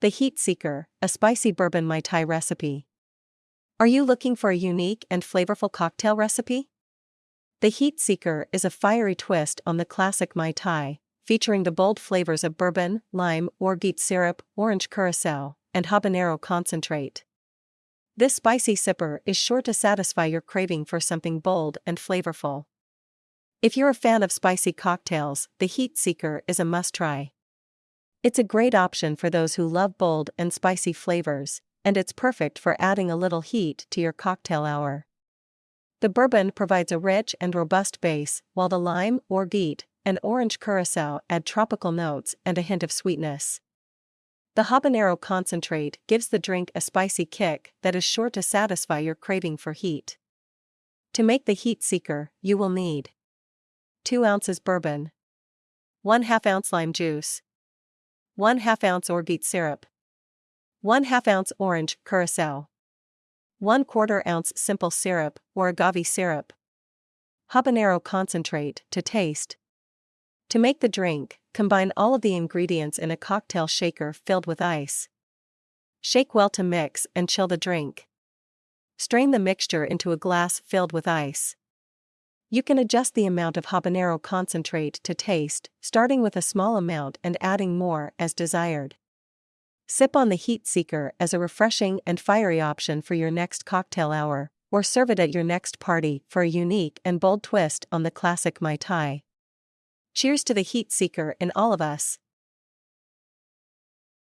The Heat Seeker, a spicy bourbon Mai Tai recipe. Are you looking for a unique and flavorful cocktail recipe? The Heat Seeker is a fiery twist on the classic Mai Tai, featuring the bold flavors of bourbon, lime, orgeat syrup, orange curacao, and habanero concentrate. This spicy sipper is sure to satisfy your craving for something bold and flavorful. If you're a fan of spicy cocktails, the Heat Seeker is a must try. It's a great option for those who love bold and spicy flavors, and it's perfect for adding a little heat to your cocktail hour. The bourbon provides a rich and robust base, while the lime, or orgeat, and orange curacao add tropical notes and a hint of sweetness. The habanero concentrate gives the drink a spicy kick that is sure to satisfy your craving for heat. To make the heat seeker, you will need 2 ounces bourbon, 1 2 ounce lime juice, 1 2 ounce orgeat syrup, 1 2 ounce orange curacao, 1 quarter ounce simple syrup or agave syrup, habanero concentrate to taste. To make the drink, combine all of the ingredients in a cocktail shaker filled with ice. Shake well to mix and chill the drink. Strain the mixture into a glass filled with ice. You can adjust the amount of habanero concentrate to taste, starting with a small amount and adding more as desired. Sip on the heat seeker as a refreshing and fiery option for your next cocktail hour, or serve it at your next party for a unique and bold twist on the classic Mai Tai. Cheers to the heat seeker in all of us.